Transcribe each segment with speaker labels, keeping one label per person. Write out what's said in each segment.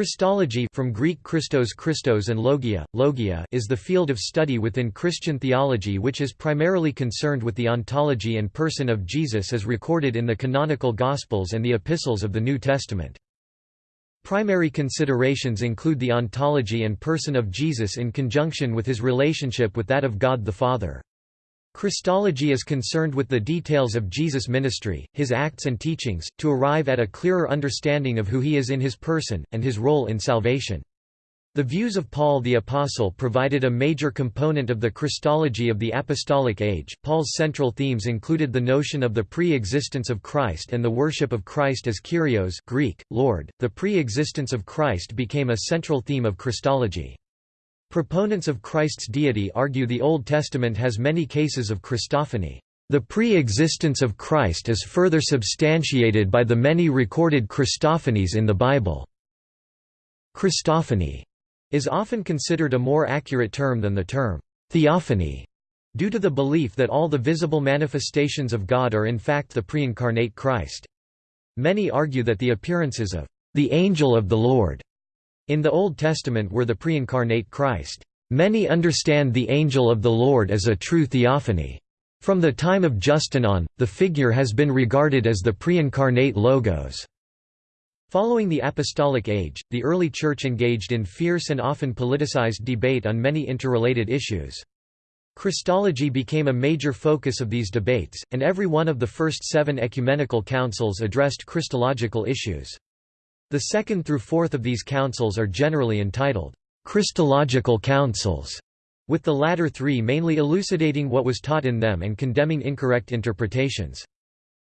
Speaker 1: Christology from Greek Christos Christos and logia, logia is the field of study within Christian theology which is primarily concerned with the ontology and person of Jesus as recorded in the canonical Gospels and the epistles of the New Testament. Primary considerations include the ontology and person of Jesus in conjunction with his relationship with that of God the Father. Christology is concerned with the details of Jesus' ministry, his acts and teachings, to arrive at a clearer understanding of who he is in his person, and his role in salvation. The views of Paul the Apostle provided a major component of the Christology of the Apostolic Age. Paul's central themes included the notion of the pre existence of Christ and the worship of Christ as Kyrios Greek, Lord. The pre existence of Christ became a central theme of Christology. Proponents of Christ's deity argue the Old Testament has many cases of Christophany. The pre-existence of Christ is further substantiated by the many recorded Christophanies in the Bible. Christophany is often considered a more accurate term than the term theophany, due to the belief that all the visible manifestations of God are in fact the pre-incarnate Christ. Many argue that the appearances of the angel of the Lord in the Old Testament were the pre-incarnate Christ. Many understand the angel of the Lord as a true theophany. From the time of Justin on, the figure has been regarded as the pre-incarnate Logos. Following the Apostolic Age, the early Church engaged in fierce and often politicized debate on many interrelated issues. Christology became a major focus of these debates, and every one of the first seven ecumenical councils addressed Christological issues. The second through fourth of these councils are generally entitled, Christological councils, with the latter three mainly elucidating what was taught in them and condemning incorrect interpretations.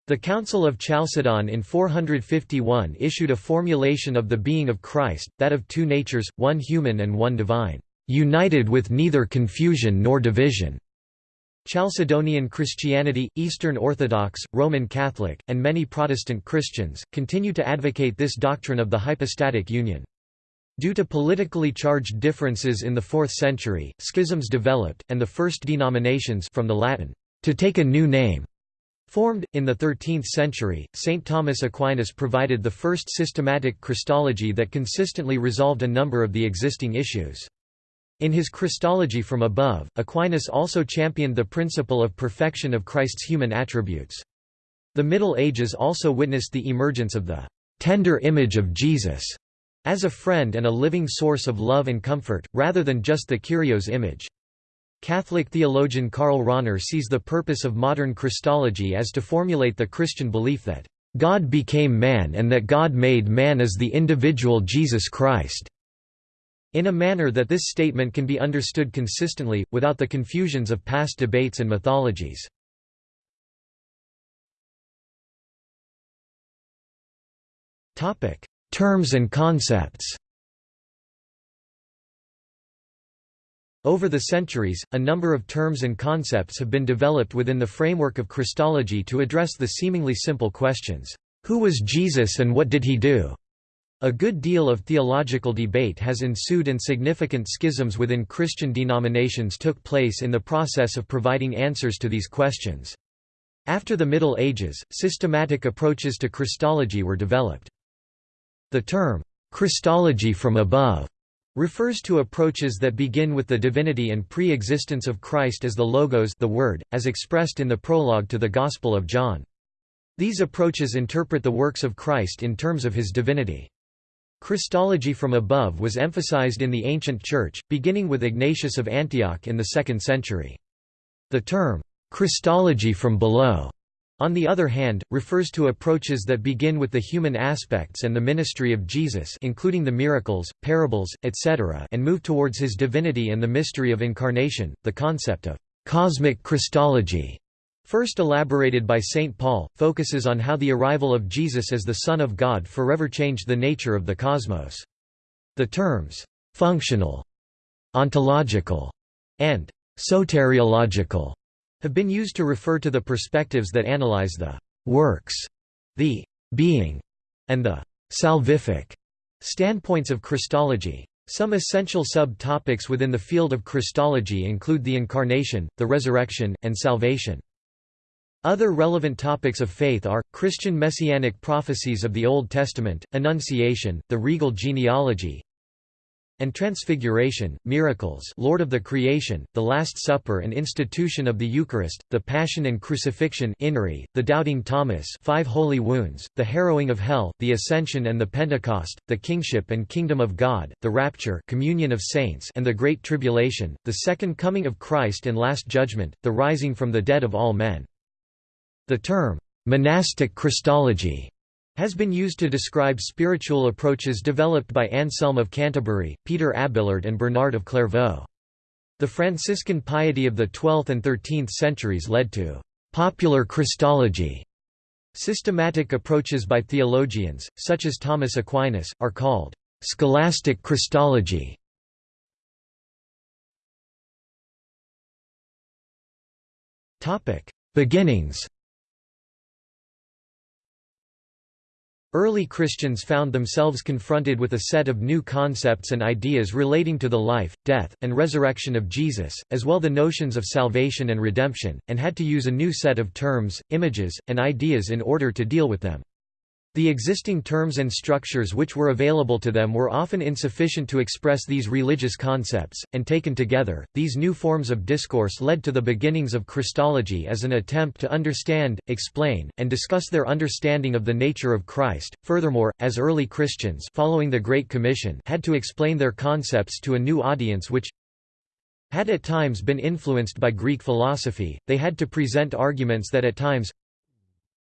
Speaker 1: The Council of Chalcedon in 451 issued a formulation of the being of Christ, that of two natures, one human and one divine, united with neither confusion nor division. Chalcedonian Christianity, Eastern Orthodox, Roman Catholic, and many Protestant Christians, continue to advocate this doctrine of the hypostatic union. Due to politically charged differences in the 4th century, schisms developed, and the first denominations from the Latin, to take a new name, formed. In the 13th century, St. Thomas Aquinas provided the first systematic Christology that consistently resolved a number of the existing issues. In his Christology from above, Aquinas also championed the principle of perfection of Christ's human attributes. The Middle Ages also witnessed the emergence of the tender image of Jesus as a friend and a living source of love and comfort, rather than just the Kyrios image. Catholic theologian Karl Rahner sees the purpose of modern Christology as to formulate the Christian belief that God became man and that God made man as the individual Jesus Christ. In a manner that this statement can be understood consistently, without the confusions of past debates and mythologies. Terms and concepts Over the centuries, a number of terms and concepts have been developed within the framework of Christology to address the seemingly simple questions, Who was Jesus and what did he do? A good deal of theological debate has ensued and significant schisms within Christian denominations took place in the process of providing answers to these questions. After the Middle Ages, systematic approaches to Christology were developed. The term, Christology from above, refers to approaches that begin with the divinity and pre-existence of Christ as the Logos the Word, as expressed in the prologue to the Gospel of John. These approaches interpret the works of Christ in terms of his divinity. Christology from above was emphasized in the ancient Church, beginning with Ignatius of Antioch in the 2nd century. The term, Christology from below, on the other hand, refers to approaches that begin with the human aspects and the ministry of Jesus including the miracles, parables, etc. and move towards his divinity and the mystery of incarnation. The concept of cosmic Christology first elaborated by St. Paul, focuses on how the arrival of Jesus as the Son of God forever changed the nature of the cosmos. The terms, functional, ontological, and soteriological have been used to refer to the perspectives that analyze the works, the being, and the salvific standpoints of Christology. Some essential sub-topics within the field of Christology include the Incarnation, the Resurrection, and Salvation. Other relevant topics of faith are, Christian messianic prophecies of the Old Testament, Annunciation, the regal genealogy, and Transfiguration, miracles Lord of the creation, the Last Supper and institution of the Eucharist, the Passion and Crucifixion Inri, the Doubting Thomas five holy wounds, the harrowing of hell, the Ascension and the Pentecost, the Kingship and Kingdom of God, the Rapture communion of saints and the Great Tribulation, the Second Coming of Christ and Last Judgment, the rising from the dead of all men. The term, monastic Christology, has been used to describe spiritual approaches developed by Anselm of Canterbury, Peter Abelard and Bernard of Clairvaux. The Franciscan piety of the 12th and 13th centuries led to popular Christology. Systematic approaches by theologians, such as Thomas Aquinas, are called scholastic Christology. Beginnings Early Christians found themselves confronted with a set of new concepts and ideas relating to the life, death, and resurrection of Jesus, as well the notions of salvation and redemption, and had to use a new set of terms, images, and ideas in order to deal with them. The existing terms and structures which were available to them were often insufficient to express these religious concepts, and taken together, these new forms of discourse led to the beginnings of Christology as an attempt to understand, explain, and discuss their understanding of the nature of Christ. Furthermore, as early Christians following the Great Commission had to explain their concepts to a new audience which had at times been influenced by Greek philosophy, they had to present arguments that at times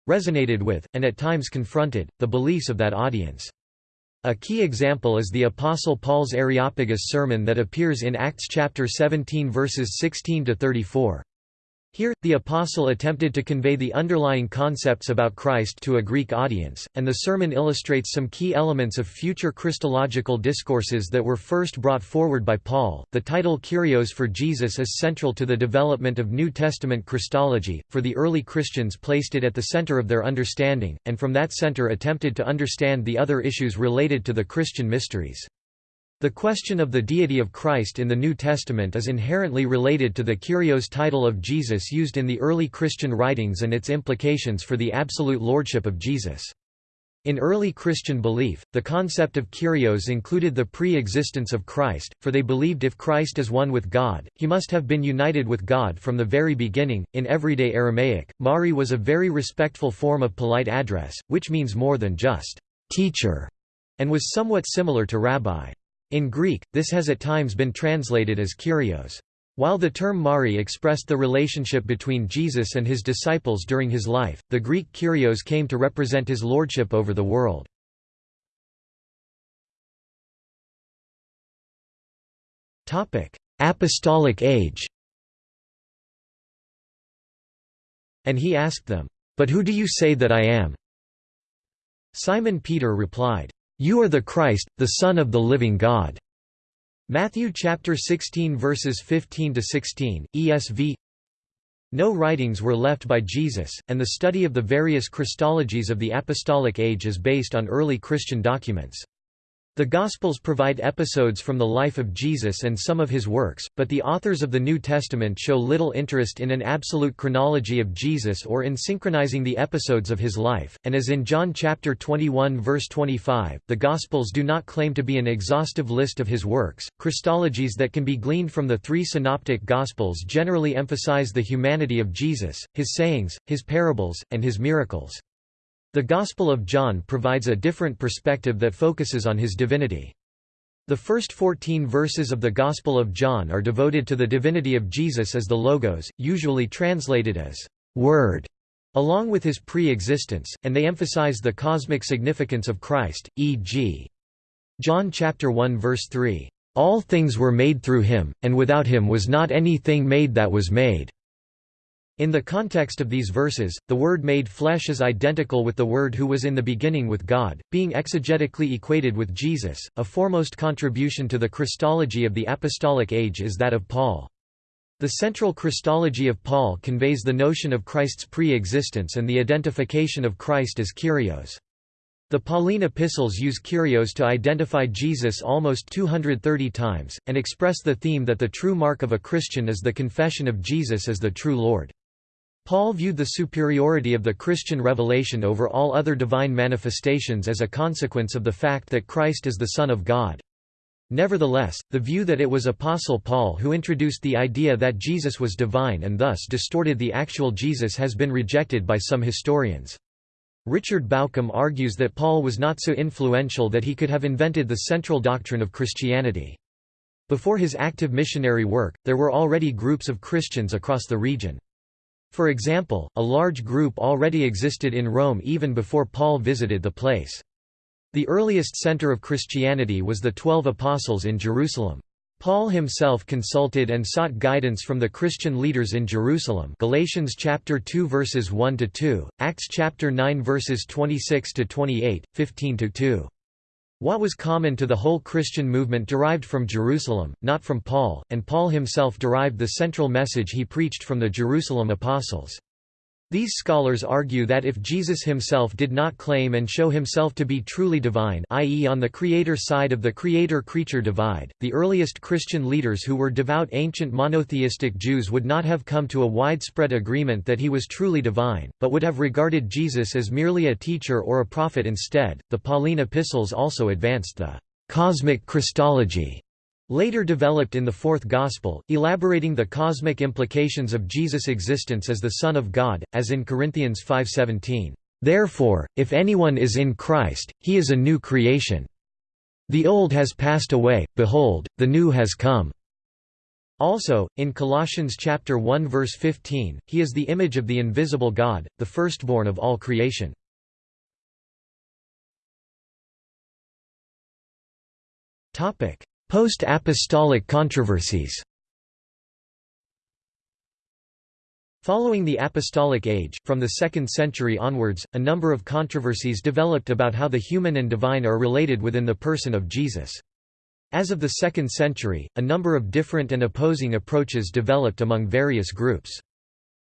Speaker 1: resonated with, and at times confronted, the beliefs of that audience. A key example is the Apostle Paul's Areopagus sermon that appears in Acts chapter 17 verses 16 to 34. Here, the apostle attempted to convey the underlying concepts about Christ to a Greek audience, and the sermon illustrates some key elements of future Christological discourses that were first brought forward by Paul. The title Kyrios for Jesus is central to the development of New Testament Christology, for the early Christians placed it at the center of their understanding, and from that center attempted to understand the other issues related to the Christian mysteries. The question of the deity of Christ in the New Testament is inherently related to the Kyrios title of Jesus used in the early Christian writings and its implications for the absolute lordship of Jesus. In early Christian belief, the concept of Kyrios included the pre-existence of Christ, for they believed if Christ is one with God, he must have been united with God from the very beginning. In everyday Aramaic, Mari was a very respectful form of polite address, which means more than just teacher, and was somewhat similar to rabbi. In Greek, this has at times been translated as Kyrios. While the term Mari expressed the relationship between Jesus and his disciples during his life, the Greek Kyrios came to represent his lordship over the world. Apostolic age And he asked them, "'But who do you say that I am?' Simon Peter replied, you are the Christ, the Son of the living God." Matthew chapter 16 verses 15 to 16, ESV. No writings were left by Jesus, and the study of the various Christologies of the apostolic age is based on early Christian documents. The Gospels provide episodes from the life of Jesus and some of his works, but the authors of the New Testament show little interest in an absolute chronology of Jesus or in synchronizing the episodes of his life, and as in John chapter 21 verse 25, the Gospels do not claim to be an exhaustive list of his works. Christologies that can be gleaned from the three synoptic Gospels generally emphasize the humanity of Jesus, his sayings, his parables, and his miracles. The Gospel of John provides a different perspective that focuses on his divinity. The first 14 verses of the Gospel of John are devoted to the divinity of Jesus as the Logos, usually translated as Word, along with his pre-existence, and they emphasize the cosmic significance of Christ, e.g. John chapter 1 verse 3, "All things were made through him, and without him was not anything made that was made." In the context of these verses, the word made flesh is identical with the word who was in the beginning with God, being exegetically equated with Jesus. A foremost contribution to the Christology of the apostolic age is that of Paul. The central Christology of Paul conveys the notion of Christ's pre-existence and the identification of Christ as Kyrios. The Pauline epistles use Kyrios to identify Jesus almost 230 times, and express the theme that the true mark of a Christian is the confession of Jesus as the true Lord. Paul viewed the superiority of the Christian revelation over all other divine manifestations as a consequence of the fact that Christ is the Son of God. Nevertheless, the view that it was Apostle Paul who introduced the idea that Jesus was divine and thus distorted the actual Jesus has been rejected by some historians. Richard Bauckham argues that Paul was not so influential that he could have invented the central doctrine of Christianity. Before his active missionary work, there were already groups of Christians across the region. For example, a large group already existed in Rome even before Paul visited the place. The earliest center of Christianity was the Twelve Apostles in Jerusalem. Paul himself consulted and sought guidance from the Christian leaders in Jerusalem Galatians chapter 2 verses 1 to 2, Acts chapter 9 verses 26 to 28, 15 to 2. What was common to the whole Christian movement derived from Jerusalem, not from Paul, and Paul himself derived the central message he preached from the Jerusalem apostles. These scholars argue that if Jesus himself did not claim and show himself to be truly divine i.e. on the creator side of the creator-creature divide, the earliest Christian leaders who were devout ancient monotheistic Jews would not have come to a widespread agreement that he was truly divine, but would have regarded Jesus as merely a teacher or a prophet instead. The Pauline epistles also advanced the cosmic Christology later developed in the Fourth Gospel, elaborating the cosmic implications of Jesus' existence as the Son of God, as in Corinthians 5.17, "...therefore, if anyone is in Christ, he is a new creation. The old has passed away, behold, the new has come." Also, in Colossians chapter 1 verse 15, he is the image of the invisible God, the firstborn of all creation. Topic: Post-apostolic controversies Following the Apostolic Age, from the 2nd century onwards, a number of controversies developed about how the human and divine are related within the person of Jesus. As of the 2nd century, a number of different and opposing approaches developed among various groups.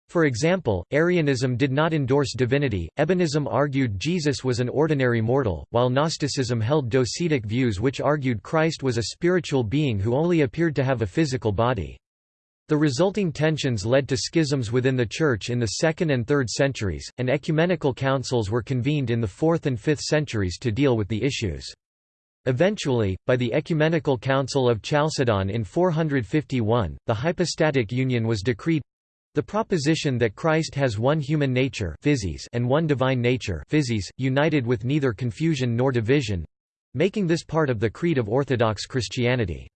Speaker 1: For example, Arianism did not endorse divinity, Ebionism argued Jesus was an ordinary mortal, while Gnosticism held docetic views which argued Christ was a spiritual being who only appeared to have a physical body. The resulting tensions led to schisms within the Church in the 2nd and 3rd centuries, and ecumenical councils were convened in the 4th and 5th centuries to deal with the issues. Eventually, by the Ecumenical Council of Chalcedon in 451, the hypostatic union was decreed the proposition that Christ has one human nature and one divine nature united with neither confusion nor division—making this part of the creed of Orthodox Christianity.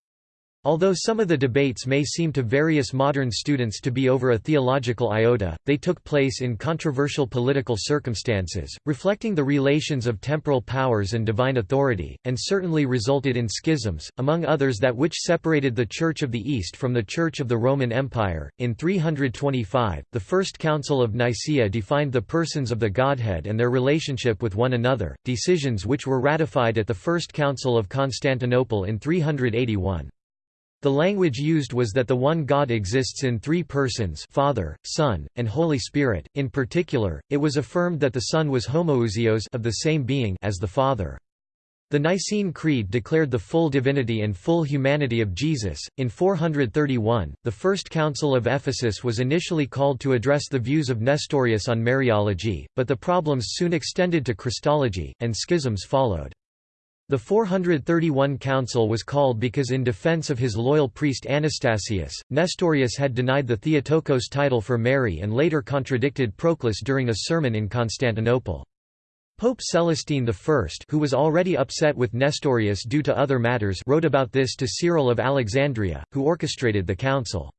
Speaker 1: Although some of the debates may seem to various modern students to be over a theological iota, they took place in controversial political circumstances, reflecting the relations of temporal powers and divine authority, and certainly resulted in schisms, among others that which separated the Church of the East from the Church of the Roman Empire. In 325, the First Council of Nicaea defined the persons of the Godhead and their relationship with one another, decisions which were ratified at the First Council of Constantinople in 381. The language used was that the one God exists in three persons Father, Son, and Holy Spirit. In particular, it was affirmed that the Son was homoousios of the same being as the Father. The Nicene Creed declared the full divinity and full humanity of Jesus. In 431, the First Council of Ephesus was initially called to address the views of Nestorius on Mariology, but the problems soon extended to Christology, and schisms followed. The 431 council was called because in defense of his loyal priest Anastasius, Nestorius had denied the Theotokos title for Mary and later contradicted Proclus during a sermon in Constantinople. Pope Celestine I who was already upset with Nestorius due to other matters wrote about this to Cyril of Alexandria, who orchestrated the council.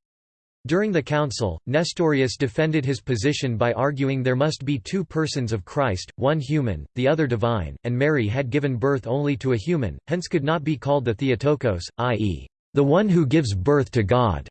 Speaker 1: During the council, Nestorius defended his position by arguing there must be two persons of Christ, one human, the other divine, and Mary had given birth only to a human, hence could not be called the Theotokos, i.e., the one who gives birth to God.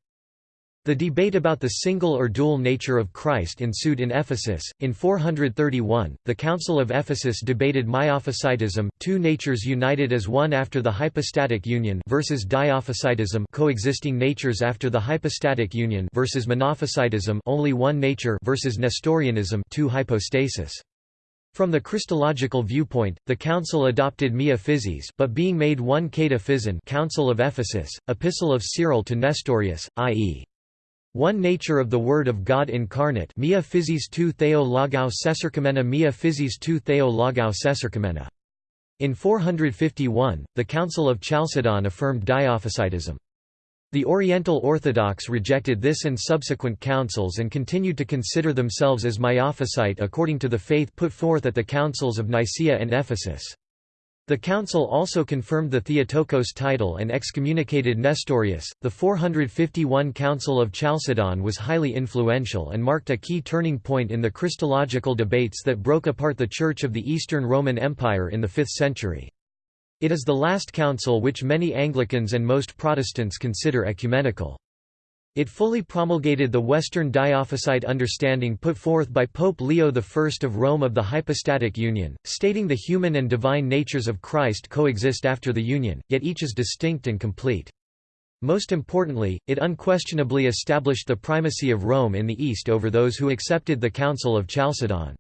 Speaker 1: The debate about the single or dual nature of Christ ensued in Ephesus. In 431, the Council of Ephesus debated Miaphysitism, two natures united as one after the hypostatic union, versus Diaphysitism, coexisting natures after the hypostatic union, versus Monophysitism, only one nature, versus Nestorianism, two hypostasis. From the Christological viewpoint, the council adopted Mia Physis but being made one Kata Physin Council of Ephesus, Epistle of Cyril to Nestorius, i.e. One nature of the Word of God incarnate Mia physis tu theo logou Mia physis tu theo logou. In 451, the Council of Chalcedon affirmed Diophysitism. The Oriental Orthodox rejected this and subsequent councils and continued to consider themselves as Miaphysite according to the faith put forth at the councils of Nicaea and Ephesus. The council also confirmed the Theotokos title and excommunicated Nestorius. The 451 Council of Chalcedon was highly influential and marked a key turning point in the Christological debates that broke apart the Church of the Eastern Roman Empire in the 5th century. It is the last council which many Anglicans and most Protestants consider ecumenical. It fully promulgated the Western Diophysite understanding put forth by Pope Leo I of Rome of the hypostatic union, stating the human and divine natures of Christ coexist after the union, yet each is distinct and complete. Most importantly, it unquestionably established the primacy of Rome in the East over those who accepted the Council of Chalcedon.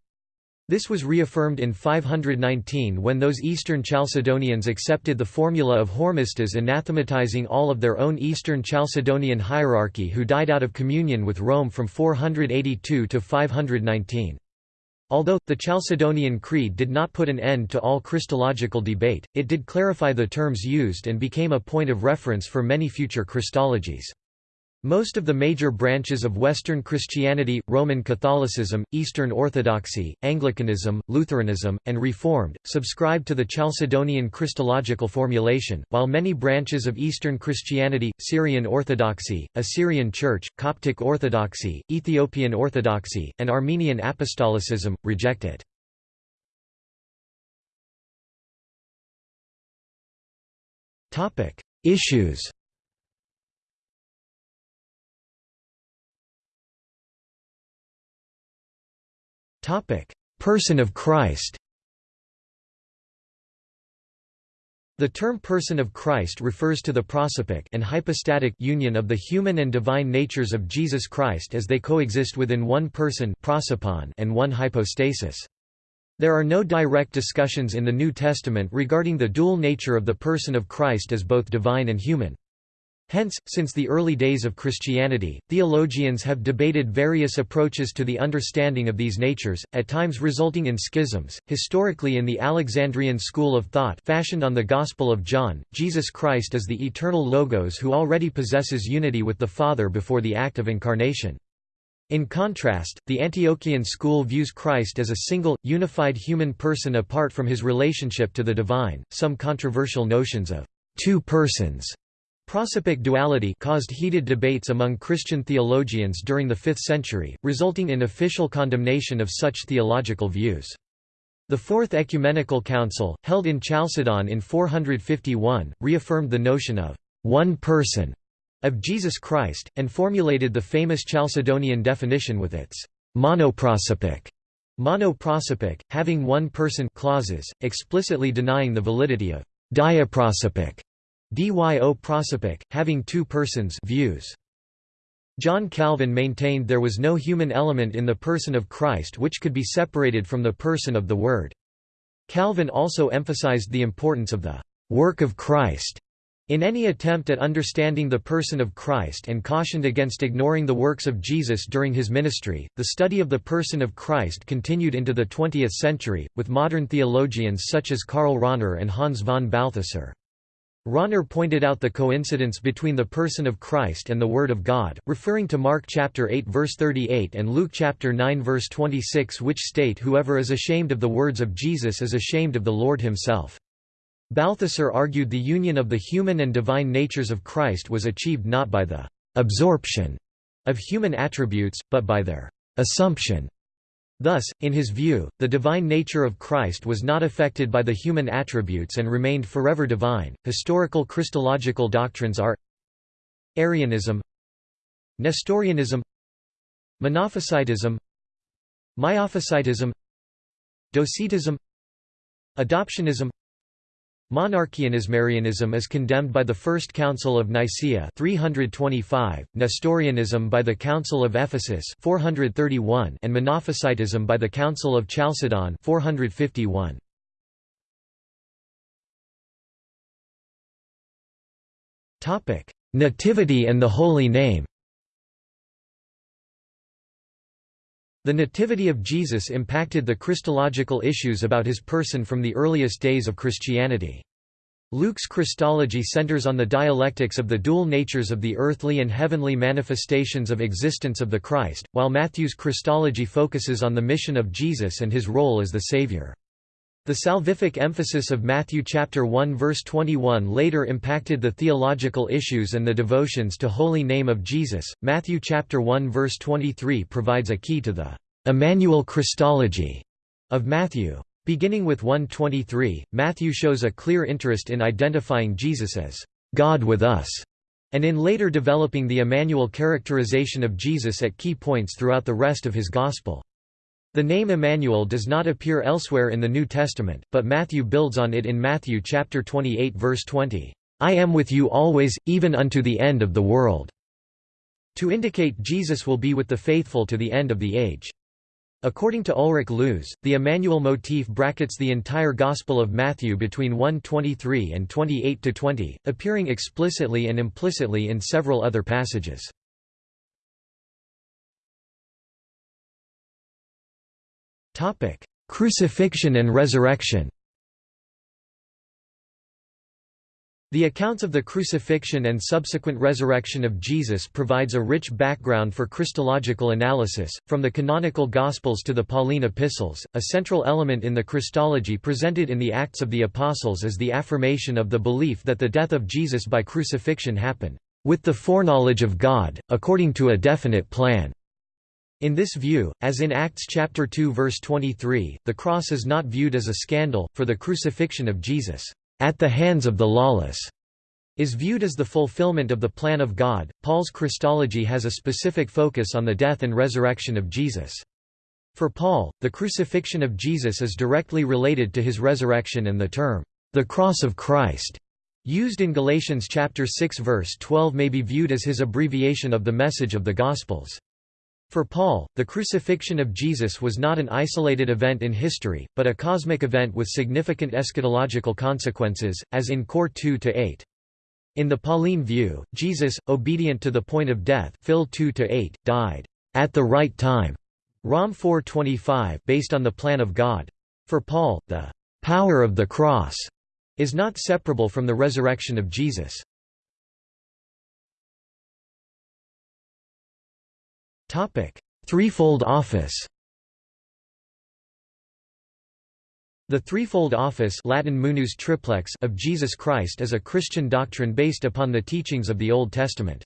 Speaker 1: This was reaffirmed in 519 when those Eastern Chalcedonians accepted the formula of Hormisdas anathematizing all of their own Eastern Chalcedonian hierarchy who died out of communion with Rome from 482 to 519. Although, the Chalcedonian Creed did not put an end to all Christological debate, it did clarify the terms used and became a point of reference for many future Christologies. Most of the major branches of Western Christianity, Roman Catholicism, Eastern Orthodoxy, Anglicanism, Lutheranism, and Reformed, subscribe to the Chalcedonian Christological formulation, while many branches of Eastern Christianity, Syrian Orthodoxy, Assyrian Church, Coptic Orthodoxy, Ethiopian Orthodoxy, and Armenian Apostolicism, reject it. Issues Person of Christ The term person of Christ refers to the prosopic and hypostatic union of the human and divine natures of Jesus Christ as they coexist within one person prosopon and one hypostasis. There are no direct discussions in the New Testament regarding the dual nature of the person of Christ as both divine and human. Hence, since the early days of Christianity, theologians have debated various approaches to the understanding of these natures, at times resulting in schisms. Historically, in the Alexandrian school of thought fashioned on the Gospel of John, Jesus Christ is the eternal Logos who already possesses unity with the Father before the act of incarnation. In contrast, the Antiochian school views Christ as a single, unified human person apart from his relationship to the divine. Some controversial notions of two persons Prosopic duality caused heated debates among Christian theologians during the 5th century, resulting in official condemnation of such theological views. The Fourth Ecumenical Council, held in Chalcedon in 451, reaffirmed the notion of one person of Jesus Christ, and formulated the famous Chalcedonian definition with its monoprosopic, monoprosopic, having one person clauses, explicitly denying the validity of diaprosopic Dyo prosopic, having two persons views. John Calvin maintained there was no human element in the person of Christ which could be separated from the person of the Word. Calvin also emphasized the importance of the work of Christ in any attempt at understanding the person of Christ and cautioned against ignoring the works of Jesus during his ministry. The study of the person of Christ continued into the 20th century, with modern theologians such as Karl Rahner and Hans von Balthasar. Rahner pointed out the coincidence between the person of Christ and the Word of God, referring to Mark chapter 8 verse 38 and Luke chapter 9 verse 26 which state whoever is ashamed of the words of Jesus is ashamed of the Lord himself. Balthasar argued the union of the human and divine natures of Christ was achieved not by the absorption of human attributes, but by their assumption Thus, in his view, the divine nature of Christ was not affected by the human attributes and remained forever divine. Historical Christological doctrines are Arianism, Nestorianism, Monophysitism, Miaphysitism, Docetism, Adoptionism, Monarchianism is condemned by the First Council of Nicaea 325, Nestorianism by the Council of Ephesus 431, and Monophysitism by the Council of Chalcedon 451. Topic: Nativity and the Holy Name. The nativity of Jesus impacted the Christological issues about his person from the earliest days of Christianity. Luke's Christology centers on the dialectics of the dual natures of the earthly and heavenly manifestations of existence of the Christ, while Matthew's Christology focuses on the mission of Jesus and his role as the Savior. The salvific emphasis of Matthew chapter 1 verse 21 later impacted the theological issues and the devotions to holy name of Jesus. Matthew chapter 1 verse 23 provides a key to the Emmanuel Christology of Matthew. Beginning with 123, Matthew shows a clear interest in identifying Jesus as God with us, and in later developing the Emmanuel characterization of Jesus at key points throughout the rest of his gospel. The name Emmanuel does not appear elsewhere in the New Testament, but Matthew builds on it in Matthew chapter 28 verse 20, "I am with you always, even unto the end of the world." To indicate Jesus will be with the faithful to the end of the age. According to Ulrich Luz, the Emmanuel motif brackets the entire Gospel of Matthew between 1:23 and 28-20, appearing explicitly and implicitly in several other passages. Crucifixion and Resurrection. The accounts of the crucifixion and subsequent resurrection of Jesus provides a rich background for Christological analysis, from the canonical Gospels to the Pauline epistles. A central element in the Christology presented in the Acts of the Apostles is the affirmation of the belief that the death of Jesus by crucifixion happened with the foreknowledge of God, according to a definite plan. In this view, as in Acts chapter 2 verse 23, the cross is not viewed as a scandal, for the crucifixion of Jesus, at the hands of the lawless, is viewed as the fulfillment of the plan of God. Paul's Christology has a specific focus on the death and resurrection of Jesus. For Paul, the crucifixion of Jesus is directly related to his resurrection and the term, the cross of Christ, used in Galatians chapter 6 verse 12 may be viewed as his abbreviation of the message of the Gospels. For Paul, the crucifixion of Jesus was not an isolated event in history, but a cosmic event with significant eschatological consequences, as in Cor 2-8. In the Pauline view, Jesus, obedient to the point of death Phil 2-8, died at the right time, Rom 4:25, based on the plan of God. For Paul, the power of the cross is not separable from the resurrection of Jesus. Topic: Threefold office. The threefold office Latin munus triplex of Jesus Christ is a Christian doctrine based upon the teachings of the Old Testament.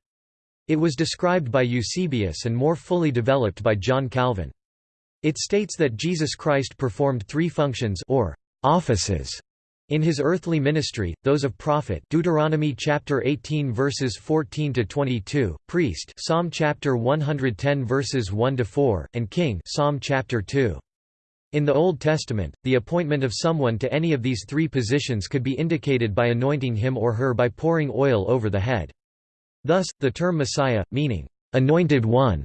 Speaker 1: It was described by Eusebius and more fully developed by John Calvin. It states that Jesus Christ performed three functions or offices in his earthly ministry, those of prophet Deuteronomy chapter 18 verses 14 to 22, priest Psalm chapter 110 verses 1 to 4, and king Psalm chapter 2. In the Old Testament, the appointment of someone to any of these three positions could be indicated by anointing him or her by pouring oil over the head. Thus, the term Messiah, meaning anointed one,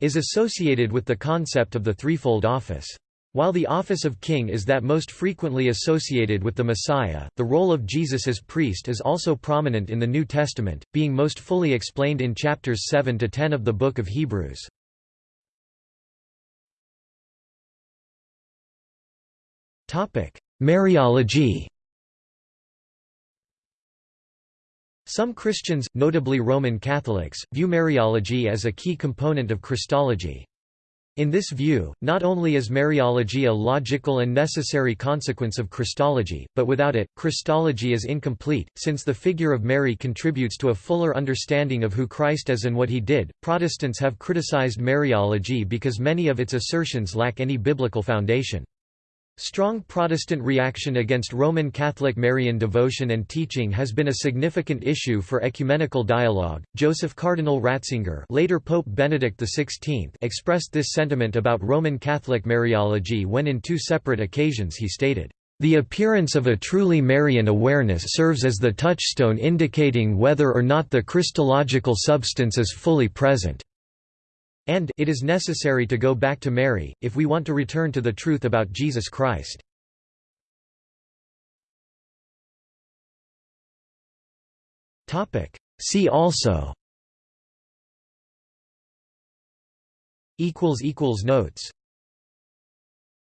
Speaker 1: is associated with the concept of the threefold office. While the office of king is that most frequently associated with the Messiah, the role of Jesus as priest is also prominent in the New Testament, being most fully explained in chapters 7 to 10 of the book of Hebrews. Topic: Mariology Some Christians, notably Roman Catholics, view Mariology as a key component of Christology. In this view, not only is Mariology a logical and necessary consequence of Christology, but without it, Christology is incomplete, since the figure of Mary contributes to a fuller understanding of who Christ is and what he did. Protestants have criticized Mariology because many of its assertions lack any biblical foundation. Strong Protestant reaction against Roman Catholic Marian devotion and teaching has been a significant issue for ecumenical dialogue. Joseph Cardinal Ratzinger, later Pope Benedict XVI, expressed this sentiment about Roman Catholic Mariology when in two separate occasions he stated, "The appearance of a truly Marian awareness serves as the touchstone indicating whether or not the Christological substance is fully present." And it is necessary to go back to Mary, if we want to return to the truth about Jesus Christ. See also. Notes